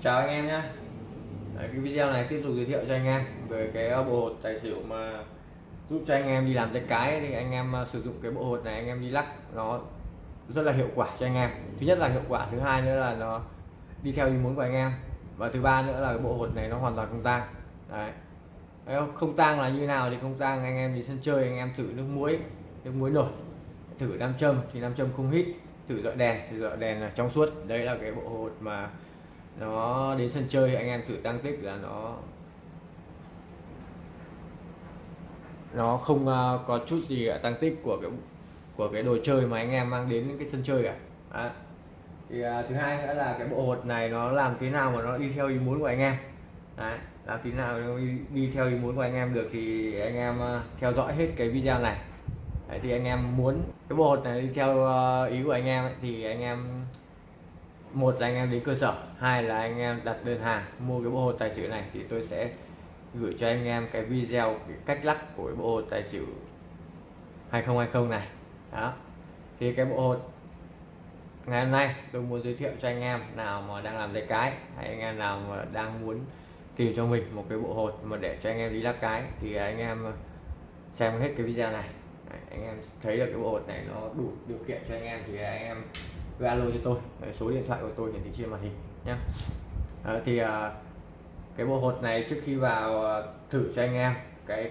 chào anh em nhé. Đấy, cái video này tiếp tục giới thiệu cho anh em về cái ờ, bộ hột tài xỉu mà giúp cho anh em đi làm tay cái. Thì anh em ờ, sử dụng cái bộ hột này anh em đi lắc nó rất là hiệu quả cho anh em. Thứ nhất là hiệu quả thứ hai nữa là nó đi theo ý muốn của anh em. Và thứ ba nữa là cái bộ hột này nó hoàn toàn không tang. Đấy. Không tang là như nào thì không tang. Anh em đi sân chơi anh em thử nước muối nước muối nổi. Thử nam châm thì nam châm không hít. Thử dọi đèn thì dọi đèn là trong suốt. Đây là cái bộ hột mà nó đến sân chơi anh em thử tăng tích là nó nó không uh, có chút gì cả tăng tích của cái của cái đồ chơi mà anh em mang đến cái sân chơi cả Đó. thì uh, thứ hai nữa là cái bộ hột này nó làm thế nào mà nó đi theo ý muốn của anh em Đấy. làm thế nào nó đi, đi theo ý muốn của anh em được thì anh em uh, theo dõi hết cái video này Đấy, thì anh em muốn cái bộ hột này đi theo uh, ý của anh em ấy, thì anh em một là anh em đến cơ sở hai là anh em đặt đơn hàng mua cái bộ hồ tài xỉu này thì tôi sẽ gửi cho anh em cái video cái cách lắc của cái bộ hồ tài xỉu 2020 này đó thì cái bộ hồ ngày hôm nay tôi muốn giới thiệu cho anh em nào mà đang làm tay cái hay anh em nào mà đang muốn tìm cho mình một cái bộ hột mà để cho anh em đi lắc cái thì anh em xem hết cái video này Đấy, anh em thấy được cái bộ hột này nó đủ điều kiện cho anh em thì anh em cứ alo cho tôi. Đấy, số điện thoại của tôi hiển thị trên màn hình nhé Đấy, thì à, cái bộ hột này trước khi vào à, thử cho anh em cái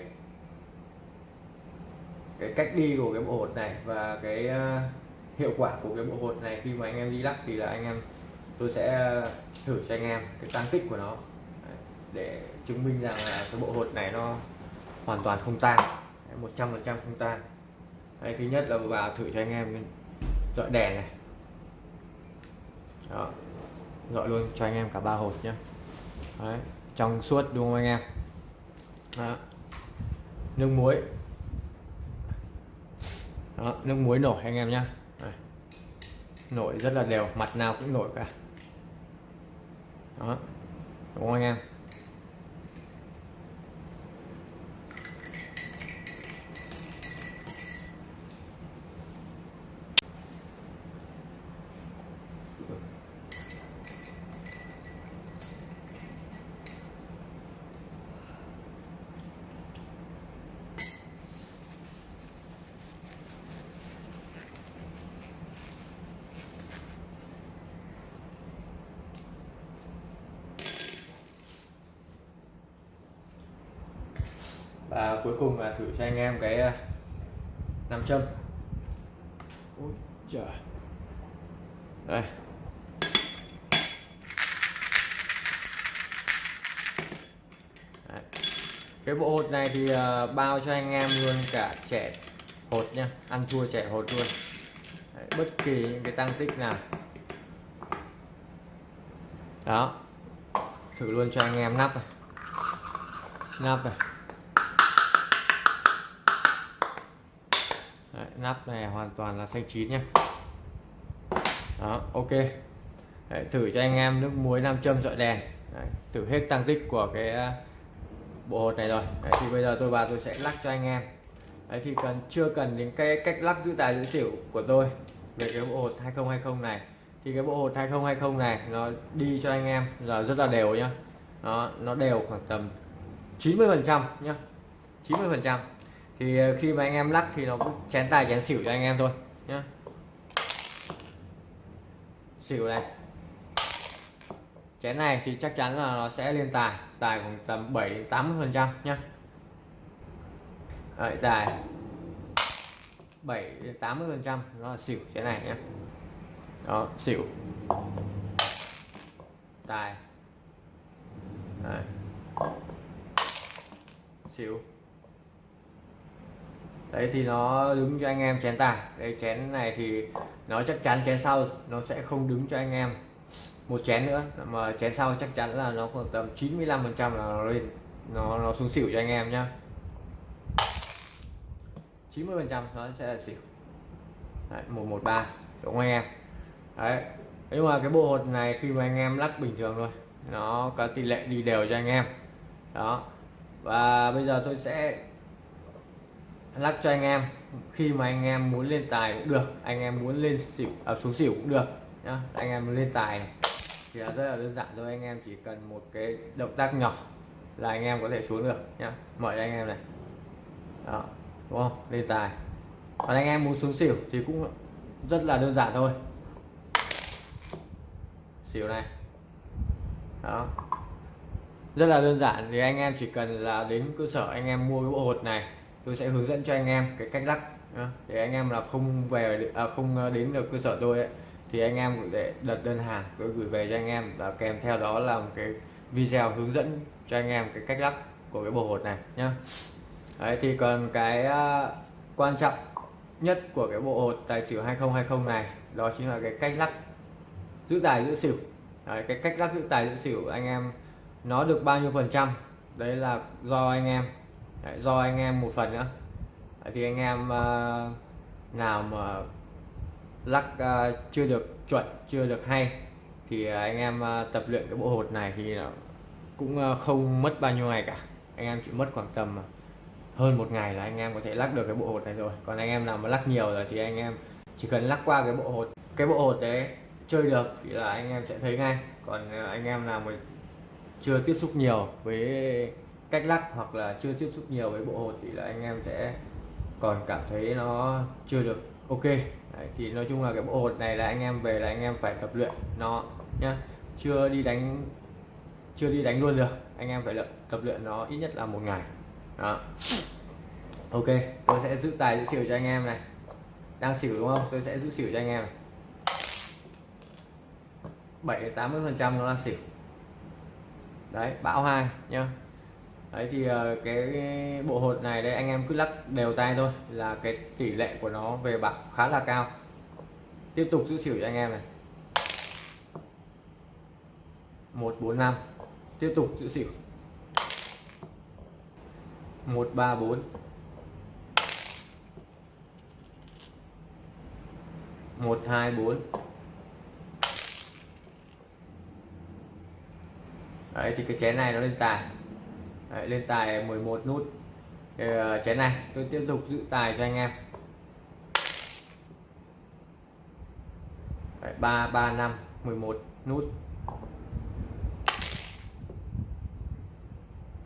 cái cách đi của cái bộ hột này và cái uh, hiệu quả của cái bộ hột này khi mà anh em đi lắc thì là anh em tôi sẽ thử cho anh em cái tăng tích của nó. Đấy, để chứng minh rằng là cái bộ hột này nó hoàn toàn không tan 100% không tan Đấy, thứ nhất là vào thử cho anh em dọi đèn này đó. Gọi luôn cho anh em cả ba hột nhé Đấy. trong suốt đúng không anh em? Đó. nước muối. Đó. nước muối nổi anh em nhé nổi rất là đều, mặt nào cũng nổi cả. Đó. Đúng không anh em? Và cuối cùng là thử cho anh em cái à, nam châm. Ôi trời đây. Đấy. cái bộ hột này thì uh, bao cho anh em luôn cả trẻ hột nha. Ăn thua trẻ hột luôn. Đấy, bất kỳ những cái tăng tích nào. Đó. Thử luôn cho anh em nắp này. Nắp này nắp này hoàn toàn là xanh chín nhé đó ok. Đấy, thử cho anh em nước muối nam châm dọi đèn. Đấy, thử hết tăng tích của cái ờ, bộ hột này rồi. Đấy, thì bây giờ tôi vào tôi sẽ lắc cho anh em. Đấy, thì cần chưa cần đến cái cách lắc giữ tài giữ xỉu của tôi về cái bộ hột 2020 này. Thì cái bộ hột 2020 này nó đi cho anh em là rất là đều nhá. Nó nó đều khoảng tầm 90 phần trăm nhá. 90 phần trăm thì ờ, khi mà anh em lắc thì nó cũng chén tài chén xỉu cho anh em thôi nhá. Xỉu này. Chén này thì chắc chắn là nó sẽ lên tài tài khoảng tầm 7 đến 80 phần trăm nhá. Đấy, tài. 7 đến 80 phần trăm nó là xỉu chén này nhé đó xỉu. Tài. Đấy. xỉu đấy thì nó đứng cho anh em chén tài đây chén này thì nó chắc chắn chén sau nó sẽ không đứng cho anh em một chén nữa. Mà chén sau chắc chắn là nó khoảng tầm 95 phần trăm là nó lên nó nó xuống xỉu cho anh em nhá. 90 phần trăm nó sẽ là xỉu. Đấy, 113 đúng không anh em? Đấy nhưng mà cái bộ hột này khi mà anh em lắc bình thường thôi nó có tỷ lệ đi đều cho anh em. Đó và bây giờ tôi sẽ lắc cho anh em. Khi mà anh em muốn lên tài cũng được anh em muốn lên xỉu à, xuống xỉu cũng được nhá. Anh em lên tài này thì là rất là đơn giản thôi. Anh em chỉ cần một cái động tác nhỏ là anh em có thể xuống được nhá. Mời anh em này. Đó đúng không? Lên tài. Còn anh em muốn xuống xỉu thì cũng rất là đơn giản thôi. Xỉu này. Đó. Rất là đơn giản thì anh em chỉ cần là đến cơ sở anh em mua cái bộ hột này tôi sẽ hướng dẫn cho anh em cái cách lắc để anh em là không về à, không à, đến được cơ sở tôi ấy, thì anh em để đặt đơn hàng tôi gửi về cho anh em. Và kèm theo đó là một cái video hướng dẫn cho anh em cái cách lắc của cái bộ hột này nhá. Đấy, thì còn cái à, quan trọng nhất của cái bộ hột tài xỉu 2020 này đó chính là cái cách lắc giữ tài giữ xỉu. Đấy, cái cách lắc giữ tài giữ xỉu anh em nó được bao nhiêu phần trăm? Đấy là do anh em đấy, do anh em một phần nữa. Đấy, thì anh em uh, nào mà lắc uh, chưa được chuẩn chưa được hay thì anh em uh, tập luyện cái bộ hột này thì cũng uh, không mất bao nhiêu ngày cả. Anh em chỉ mất khoảng tầm hơn một ngày là anh em có thể lắc được cái bộ hột này rồi. Còn anh em nào mà lắc nhiều rồi thì anh em chỉ cần lắc qua cái bộ hột cái bộ hột đấy chơi được thì là anh em sẽ thấy ngay. Còn anh em nào mà chưa tiếp xúc nhiều với cách lắc hoặc là chưa tiếp xúc nhiều với bộ hột thì là anh em sẽ còn cảm thấy nó chưa được ok. Đấy, thì nói chung là cái bộ hột này là anh em về là anh em phải tập luyện nó nhá. Chưa đi đánh chưa đi đánh luôn được anh em phải luyện, tập luyện nó ít nhất là một ngày. Đó. Ok tôi sẽ giữ tài giữ xỉu cho anh em này. Đang xỉu đúng không? Tôi sẽ giữ xỉu cho anh em này. 7 80 phần trăm nó là xỉu. Đấy bão hai nhá đấy thì ờ, cái bộ hột này đây anh em cứ lắc đều tay thôi là cái tỷ lệ của nó về bạc khá là cao. Tiếp tục giữ xỉu cho anh em này. 145 tiếp tục giữ xỉu. 134 124 Đấy thì cái chén này nó lên tài. Đấy, lên tài 11 nút. Thì, uh, chén này tôi tiếp tục giữ tài cho anh em. Đấy, 3 3 5 11 nút.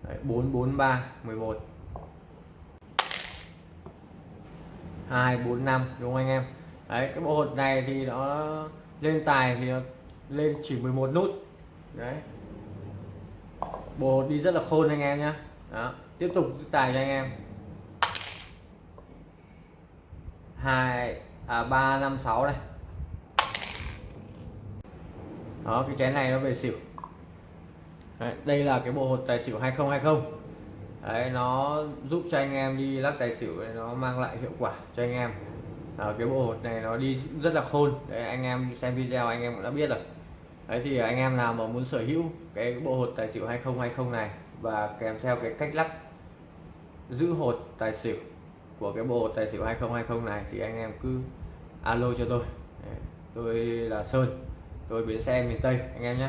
Đấy, 4 4 3 11 2 4 5 đúng không anh em? Đấy cái bộ hột này thì nó lên tài thì nó lên chỉ 11 nút. Đấy bộ hột đi rất là khôn anh em nhé đó tiếp tục giữ tài cho anh em. Hai à ba năm sáu này. Đó cái chén này nó về xỉu. Đấy, đây là cái bộ hột tài xỉu 2020 Đấy, nó giúp cho anh em đi lắc tài xỉu nó mang lại hiệu quả cho anh em. À, cái bộ hột này nó đi rất là khôn. Đấy, anh em xem video anh em cũng đã biết rồi. Đấy thì anh em nào mà muốn sở hữu cái bộ hột tài xỉu 2020 này và kèm theo cái cách lắc, giữ hột tài xỉu của cái bộ hột tài xỉu 2020 này thì anh em cứ alo cho tôi. Tôi là Sơn, tôi bến xe miền Tây, anh em nhé.